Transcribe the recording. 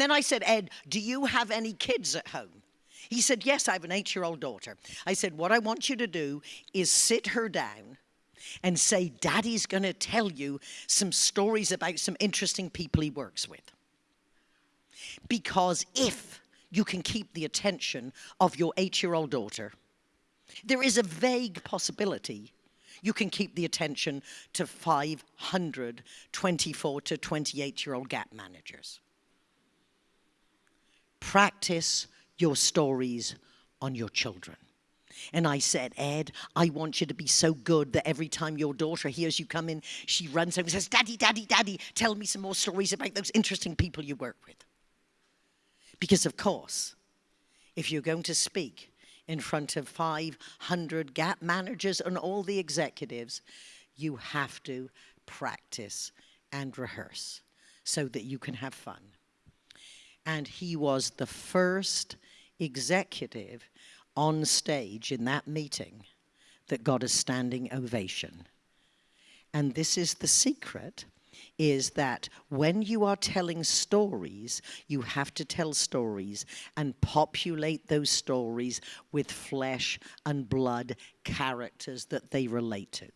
then I said, Ed, do you have any kids at home? He said, Yes, I have an eight year old daughter. I said, What I want you to do is sit her down and say, Daddy's going to tell you some stories about some interesting people he works with. Because if you can keep the attention of your eight year old daughter, there is a vague possibility you can keep the attention to 500 24 to 28 year old gap managers. Practice your stories on your children. And I said, Ed, I want you to be so good that every time your daughter hears you come in, she runs over and says, Daddy, Daddy, Daddy, tell me some more stories about those interesting people you work with. Because, of course, if you're going to speak in front of 500 gap managers and all the executives, you have to practice and rehearse so that you can have fun. And he was the first executive on stage in that meeting that got a standing ovation. And this is the secret is that when you are telling stories, you have to tell stories and populate those stories with flesh and blood characters that they relate to.